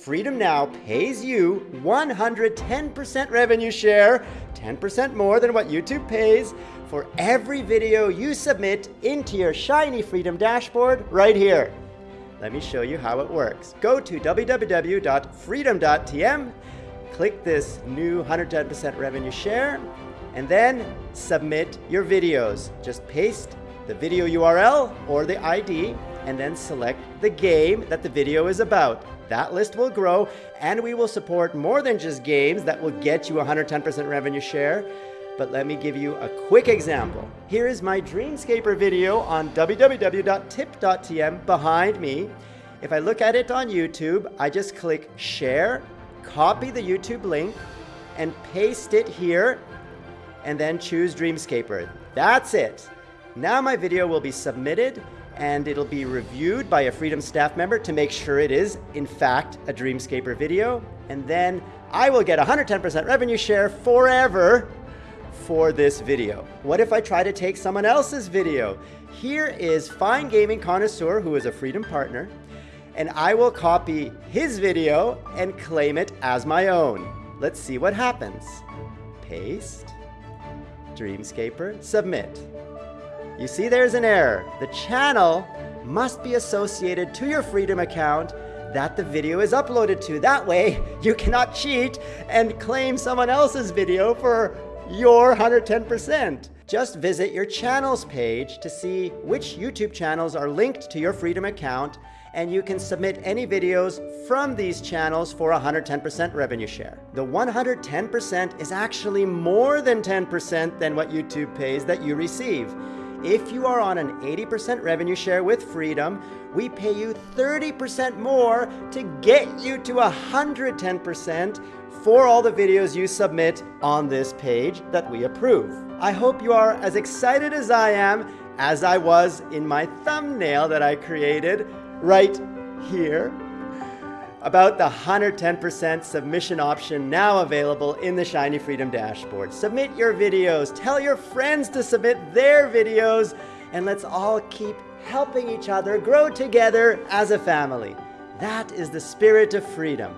Freedom Now pays you 110% revenue share, 10% more than what YouTube pays, for every video you submit into your Shiny Freedom dashboard right here. Let me show you how it works. Go to www.freedom.tm, click this new 110% revenue share, and then submit your videos. Just paste the video URL or the ID and then select the game that the video is about. That list will grow and we will support more than just games that will get you 110% revenue share. But let me give you a quick example. Here is my Dreamscaper video on www.tip.tm behind me. If I look at it on YouTube, I just click share, copy the YouTube link, and paste it here, and then choose Dreamscaper. That's it. Now my video will be submitted and it'll be reviewed by a Freedom staff member to make sure it is, in fact, a Dreamscaper video. And then I will get 110% revenue share forever for this video. What if I try to take someone else's video? Here is Fine Gaming Connoisseur, who is a Freedom partner, and I will copy his video and claim it as my own. Let's see what happens. Paste, Dreamscaper, submit. You see there's an error. The channel must be associated to your Freedom account that the video is uploaded to. That way, you cannot cheat and claim someone else's video for your 110%. Just visit your channels page to see which YouTube channels are linked to your Freedom account and you can submit any videos from these channels for 110% revenue share. The 110% is actually more than 10% than what YouTube pays that you receive. If you are on an 80% revenue share with Freedom, we pay you 30% more to get you to 110% for all the videos you submit on this page that we approve. I hope you are as excited as I am as I was in my thumbnail that I created right here about the 110% submission option now available in the Shiny Freedom dashboard. Submit your videos, tell your friends to submit their videos, and let's all keep helping each other grow together as a family. That is the spirit of freedom.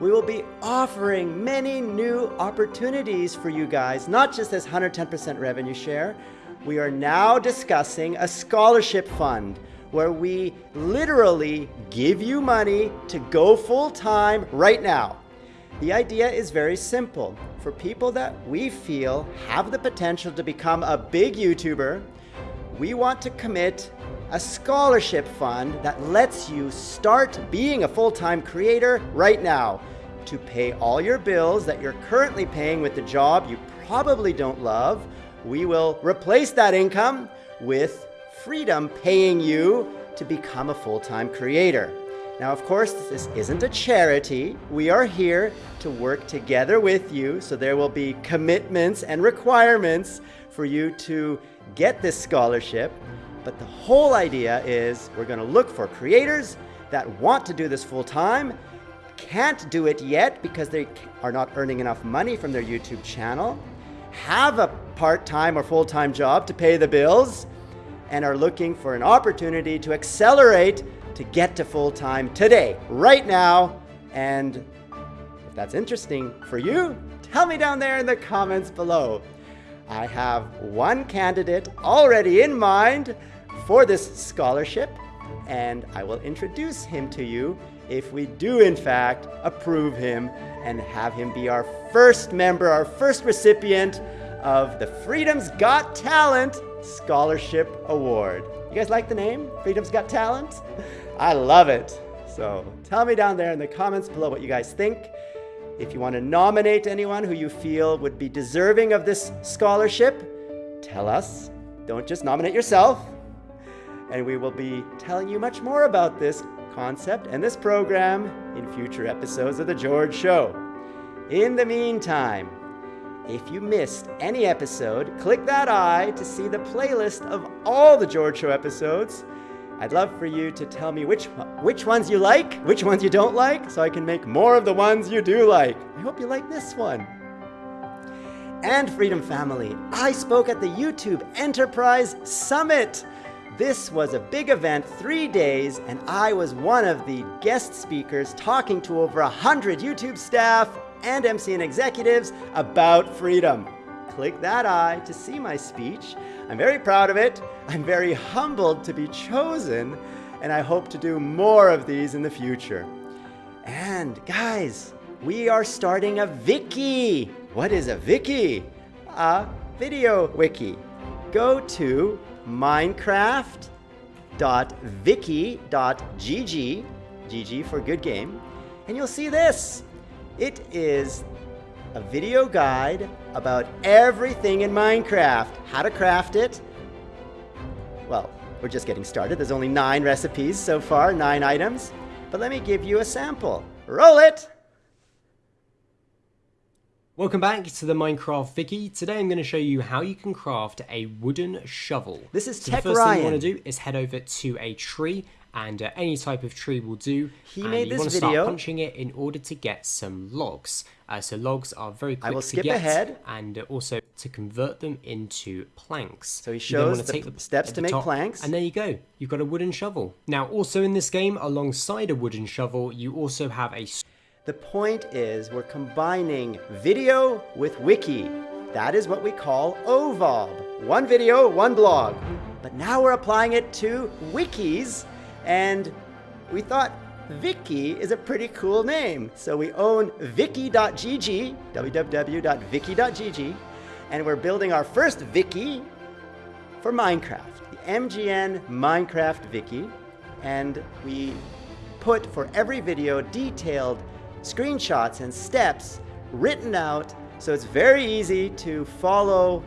We will be offering many new opportunities for you guys, not just this 110% revenue share. We are now discussing a scholarship fund where we literally give you money to go full time right now. The idea is very simple. For people that we feel have the potential to become a big YouTuber, we want to commit a scholarship fund that lets you start being a full-time creator right now to pay all your bills that you're currently paying with the job you probably don't love. We will replace that income with freedom paying you to become a full-time creator. Now, of course, this isn't a charity. We are here to work together with you, so there will be commitments and requirements for you to get this scholarship. But the whole idea is we're going to look for creators that want to do this full-time, can't do it yet because they are not earning enough money from their YouTube channel, have a part-time or full-time job to pay the bills, and are looking for an opportunity to accelerate to get to full-time today, right now. And if that's interesting for you, tell me down there in the comments below. I have one candidate already in mind for this scholarship, and I will introduce him to you if we do in fact approve him and have him be our first member, our first recipient of the Freedom's Got Talent Scholarship Award. You guys like the name? Freedom's Got Talent? I love it. So tell me down there in the comments below what you guys think. If you want to nominate anyone who you feel would be deserving of this scholarship, tell us. Don't just nominate yourself. And we will be telling you much more about this concept and this program in future episodes of The George Show. In the meantime, if you missed any episode, click that eye to see the playlist of all the George Show episodes. I'd love for you to tell me which, which ones you like, which ones you don't like, so I can make more of the ones you do like. I hope you like this one. And Freedom Family, I spoke at the YouTube Enterprise Summit. This was a big event, three days, and I was one of the guest speakers talking to over 100 YouTube staff and MCN executives about freedom. Click that eye to see my speech. I'm very proud of it. I'm very humbled to be chosen, and I hope to do more of these in the future. And guys, we are starting a wiki. What is a wiki? A video wiki. Go to minecraft.wiki.gg, GG for good game, and you'll see this. It is a video guide about everything in Minecraft, how to craft it. Well, we're just getting started. There's only nine recipes so far, nine items. But let me give you a sample. Roll it! Welcome back to the Minecraft Wiki. Today I'm going to show you how you can craft a wooden shovel. This is so Tech The first Ryan. thing you want to do is head over to a tree and uh, any type of tree will do. He and made you this want to video. start punching it in order to get some logs. Uh, so logs are very quick I will to skip get ahead. and uh, also to convert them into planks. So he shows wanna the steps at to the make top, planks. And there you go. You've got a wooden shovel. Now also in this game alongside a wooden shovel you also have a The point is we're combining video with wiki. That is what we call OVOB. One video, one blog. But now we're applying it to wikis, and we thought Vicky is a pretty cool name. So we own viki.gg, www.viki.gg, and we're building our first Vicky for Minecraft, the MGN Minecraft Vicky. and we put for every video detailed screenshots and steps written out so it's very easy to follow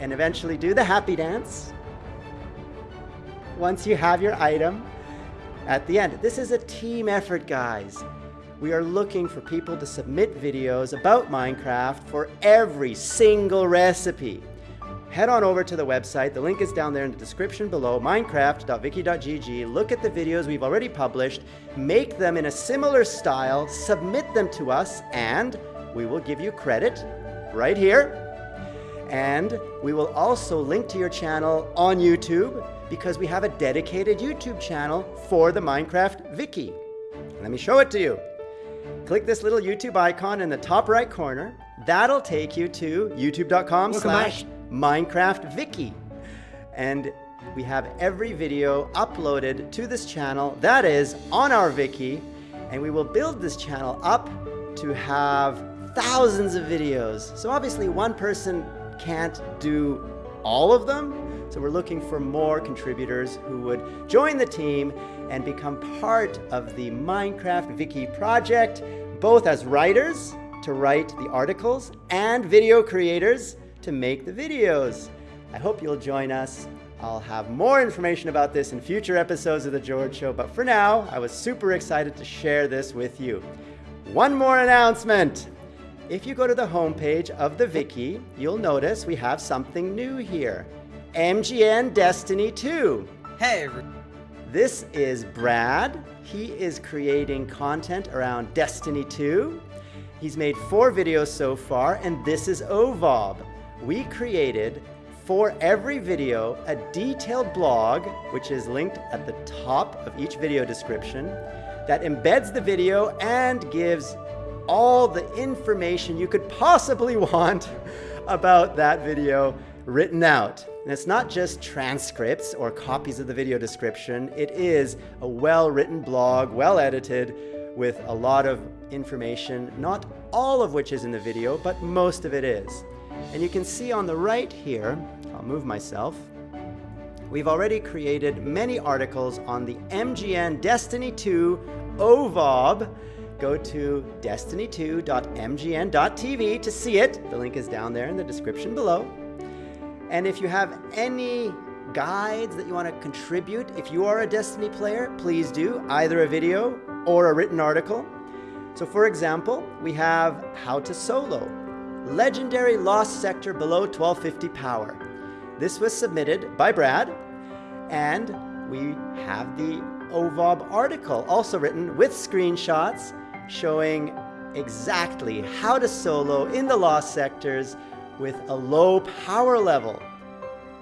and eventually do the happy dance once you have your item at the end. This is a team effort, guys. We are looking for people to submit videos about Minecraft for every single recipe. Head on over to the website. The link is down there in the description below minecraft.viki.gg. Look at the videos we've already published, make them in a similar style, submit them to us, and we will give you credit right here. And we will also link to your channel on YouTube because we have a dedicated YouTube channel for the Minecraft Wiki. Let me show it to you. Click this little YouTube icon in the top right corner. That'll take you to youtube.com slash. Minecraft Wiki. And we have every video uploaded to this channel that is on our wiki. And we will build this channel up to have thousands of videos. So obviously one person can't do all of them. So we're looking for more contributors who would join the team and become part of the Minecraft Wiki project, both as writers to write the articles and video creators to make the videos. I hope you'll join us. I'll have more information about this in future episodes of The George Show, but for now, I was super excited to share this with you. One more announcement. If you go to the homepage of the Wiki, you'll notice we have something new here. MGN Destiny 2. Hey, This is Brad. He is creating content around Destiny 2. He's made four videos so far, and this is OVOB. We created for every video a detailed blog, which is linked at the top of each video description, that embeds the video and gives all the information you could possibly want about that video written out. And it's not just transcripts or copies of the video description, it is a well written blog, well edited, with a lot of information, not all of which is in the video, but most of it is. And you can see on the right here, I'll move myself, We've already created many articles on the MGN Destiny 2 OVOB. Go to destiny2.mgn.tv to see it. The link is down there in the description below. And if you have any guides that you want to contribute, if you are a Destiny player, please do either a video or a written article. So, for example, we have How to Solo Legendary Lost Sector Below 1250 Power. This was submitted by Brad, and we have the OVOB article also written with screenshots showing exactly how to solo in the lost sectors with a low power level.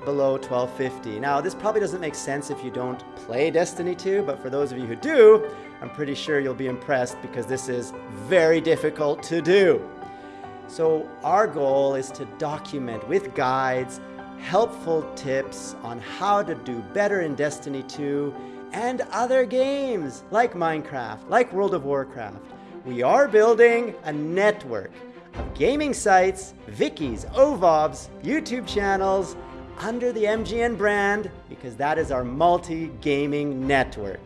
below 1250. Now, this probably doesn't make sense if you don't play Destiny 2, but for those of you who do, I'm pretty sure you'll be impressed because this is very difficult to do. So our goal is to document with guides helpful tips on how to do better in Destiny 2 and other games like Minecraft, like World of Warcraft. We are building a network gaming sites, wikis, OVOBs, YouTube channels under the MGN brand because that is our multi-gaming network.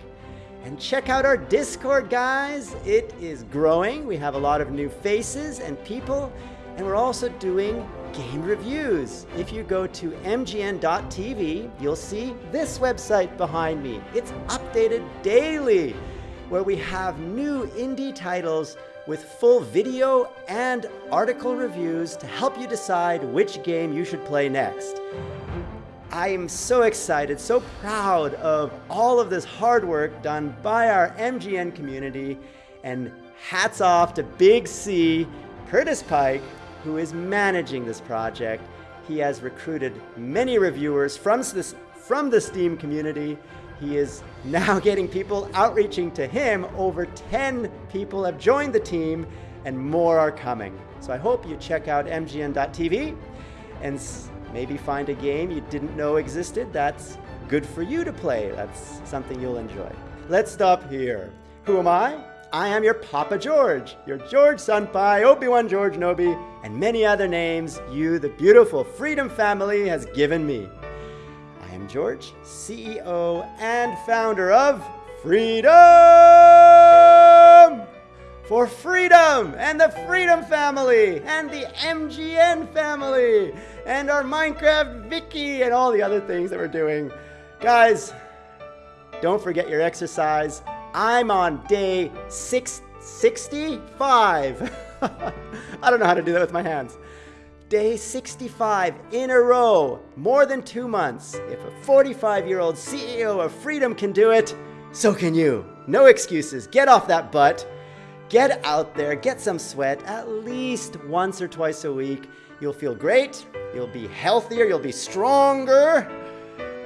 And check out our Discord, guys. It is growing. We have a lot of new faces and people, and we're also doing game reviews. If you go to mgn.tv, you'll see this website behind me. It's updated daily, where we have new indie titles with full video and article reviews to help you decide which game you should play next. I am so excited, so proud of all of this hard work done by our MGN community, and hats off to Big C, Curtis Pike, who is managing this project. He has recruited many reviewers from this, from the Steam community. He is now getting people outreaching to him. Over 10 people have joined the team, and more are coming. So I hope you check out mgn.tv and Maybe find a game you didn't know existed that's good for you to play. That's something you'll enjoy. Let's stop here. Who am I? I am your Papa George, your George Senpai, Obi-Wan George Nobi, and many other names you, the beautiful Freedom family, has given me. I am George, CEO and founder of Freedom! For freedom and the Freedom family and the MGN family and our Minecraft Vicky and all the other things that we're doing. Guys, don't forget your exercise. I'm on day 665. I don't know how to do that with my hands. Day 65 in a row, more than two months. If a 45 year old CEO of Freedom can do it, so can you. No excuses. Get off that butt. Get out there, get some sweat at least once or twice a week. You'll feel great, you'll be healthier, you'll be stronger,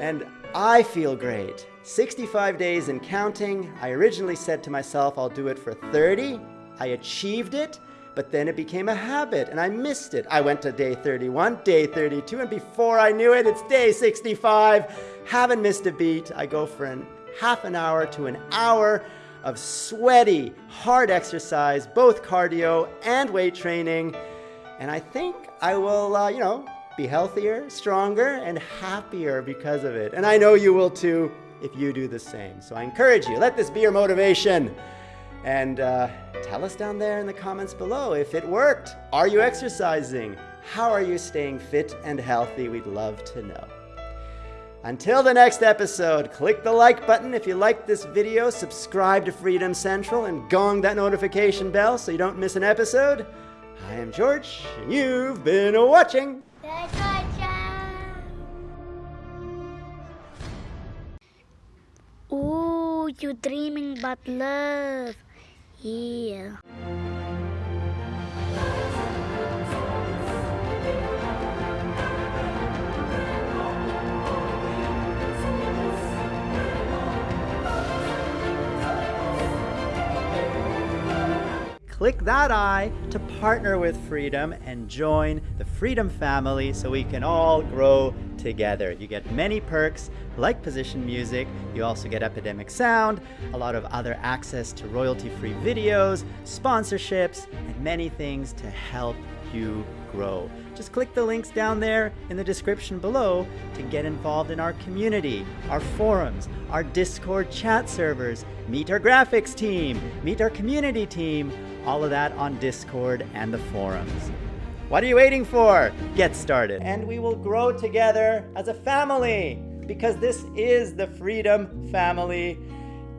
and I feel great. 65 days and counting. I originally said to myself I'll do it for 30. I achieved it, but then it became a habit and I missed it. I went to day 31, day 32, and before I knew it, it's day 65. Haven't missed a beat. I go for an half an hour to an hour of sweaty, hard exercise, both cardio and weight training. And I think I will, uh, you know, be healthier, stronger, and happier because of it. And I know you will too if you do the same. So I encourage you, let this be your motivation. And uh, tell us down there in the comments below if it worked. Are you exercising? How are you staying fit and healthy? We'd love to know. Until the next episode, click the like button if you liked this video, subscribe to Freedom Central, and gong that notification bell so you don't miss an episode. I am George, and you've been watching. Ooh, you're dreaming about love. Yeah. Click that I to partner with Freedom and join the Freedom family so we can all grow together. You get many perks like position music, you also get Epidemic Sound, a lot of other access to royalty-free videos, sponsorships, and many things to help you grow. Just click the links down there in the description below to get involved in our community, our forums, our Discord chat servers, meet our graphics team, meet our community team, all of that on Discord and the forums. What are you waiting for? Get started. And we will grow together as a family because this is the Freedom Family.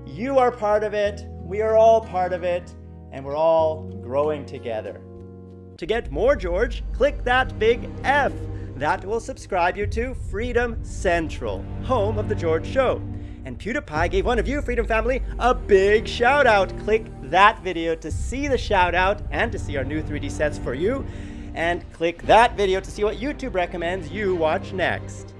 You are part of it, we are all part of it, and we're all growing together. To get more George, click that big F. That will subscribe you to Freedom Central, home of The George Show. And PewDiePie gave one of you, Freedom Family, a big shout out. Click that video to see the shout out and to see our new 3D sets for you. And click that video to see what YouTube recommends you watch next.